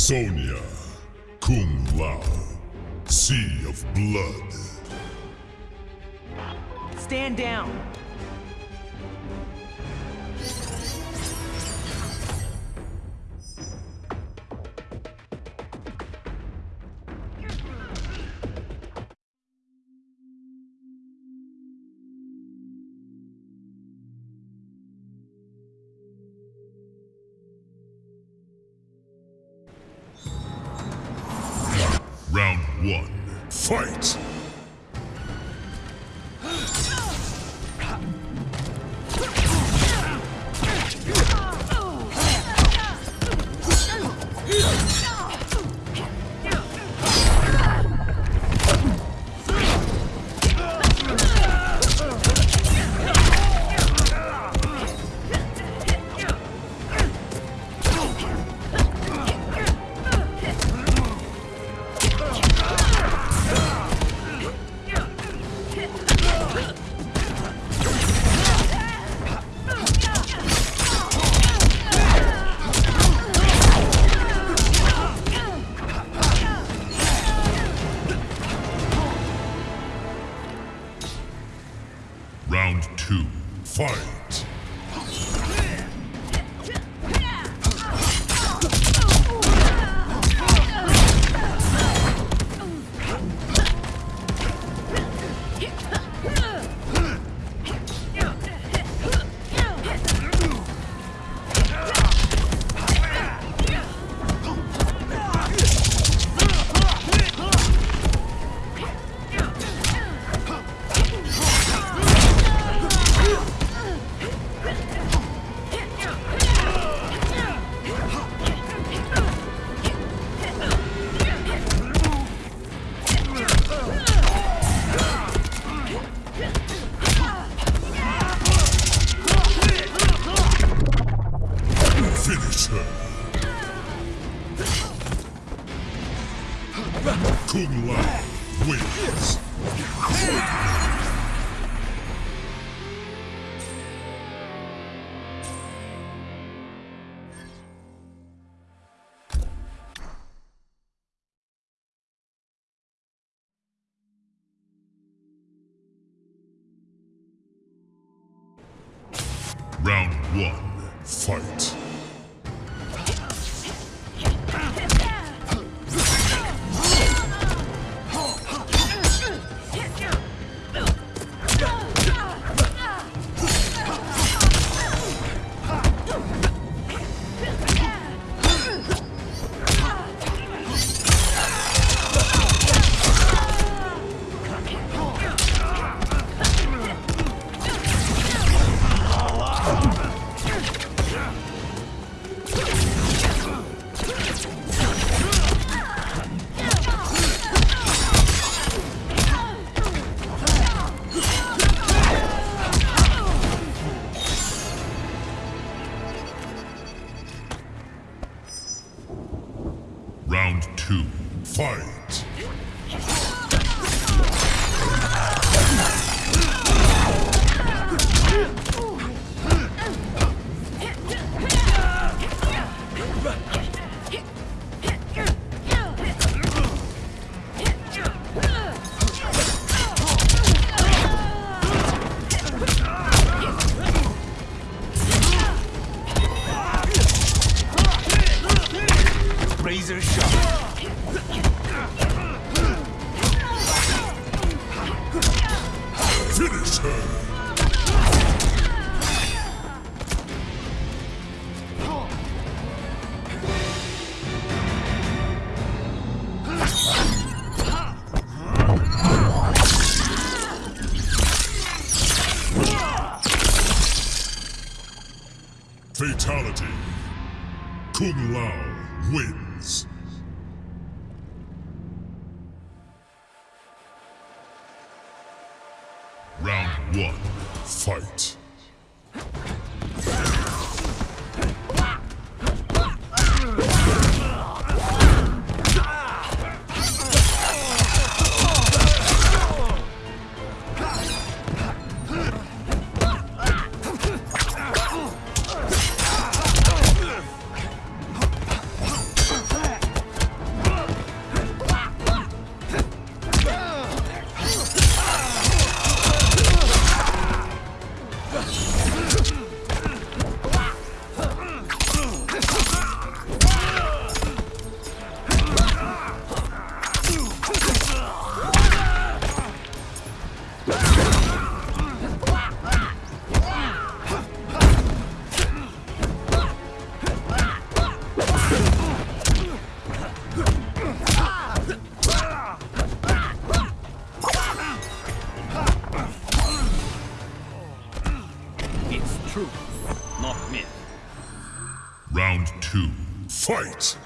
Sonya, Kung Lao, Sea of Blood. Stand down. Fight! Razor sharp. Finish her! One, fight. Round two. Fight!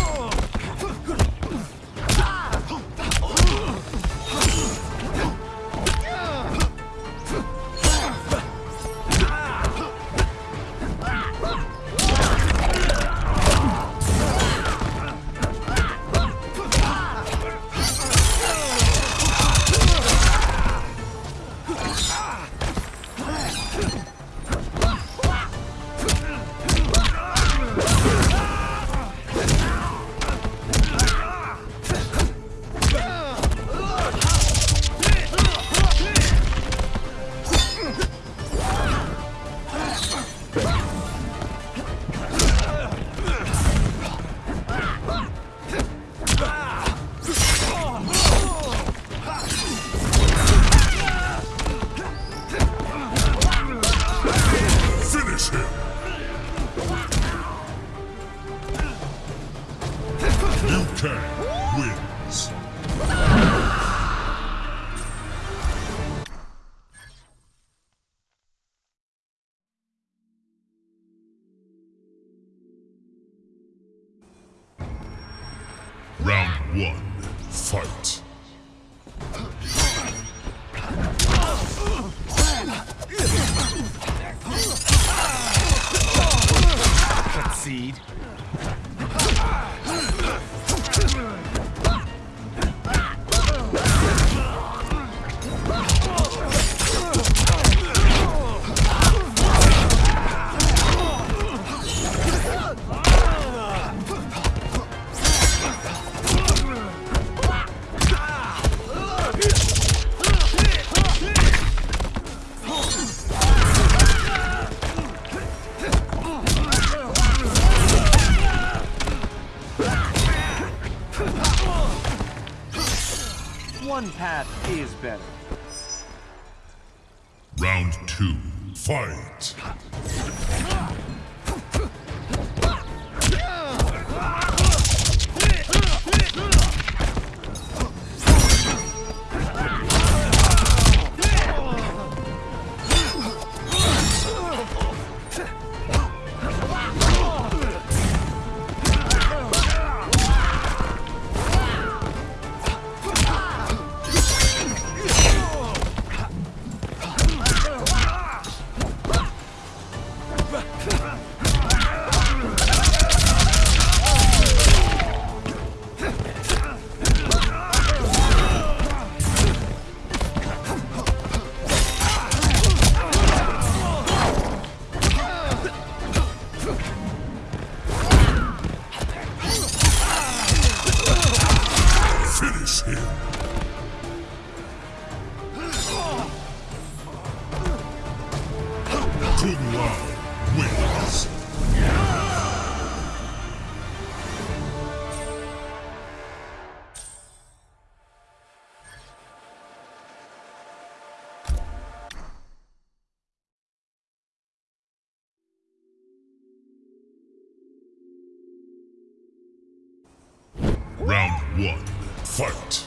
One, fight. Concede. One, fight.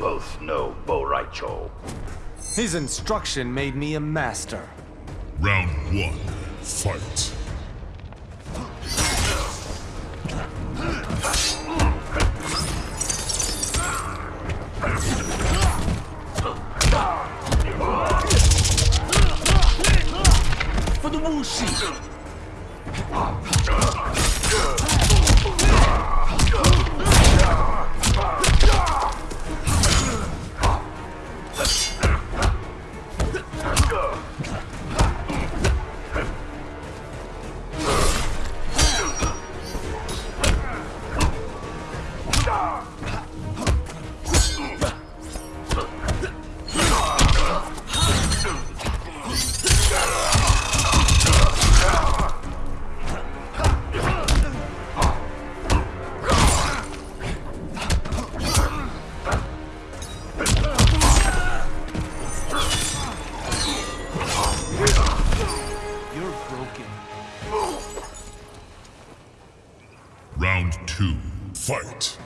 Both know Bo' Rai Cho. His instruction made me a master. Round one, fight. For the Wu Shi! Two, fight.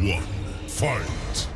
One, fight!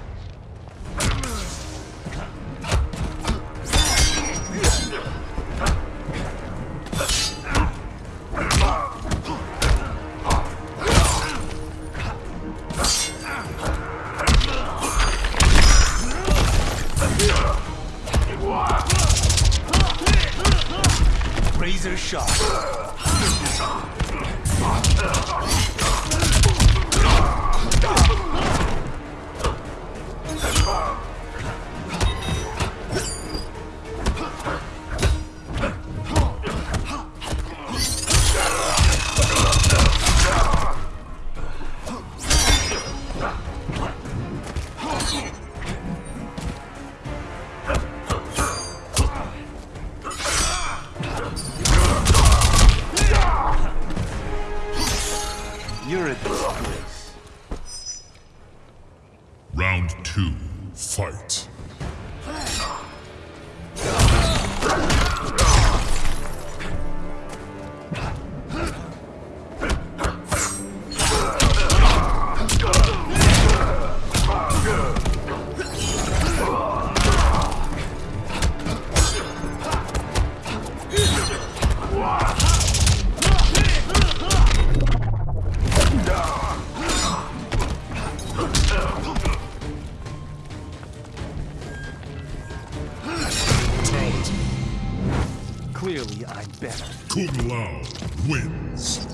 Wins.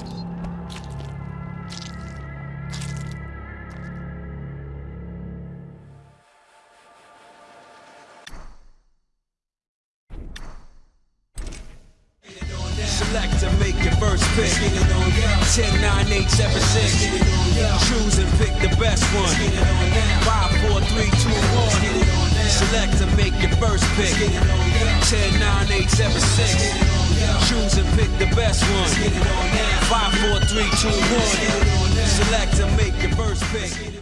Select to make your first pick. 10, 9, 8, 7, 6. Choose and pick the best one. 5, 4, 3, 2, 1. Select to make your first pick. 10, 9, 8, 7, 6. Choose and pick the best one. 5, 4, 3, 2, 1. Select to make your first pick.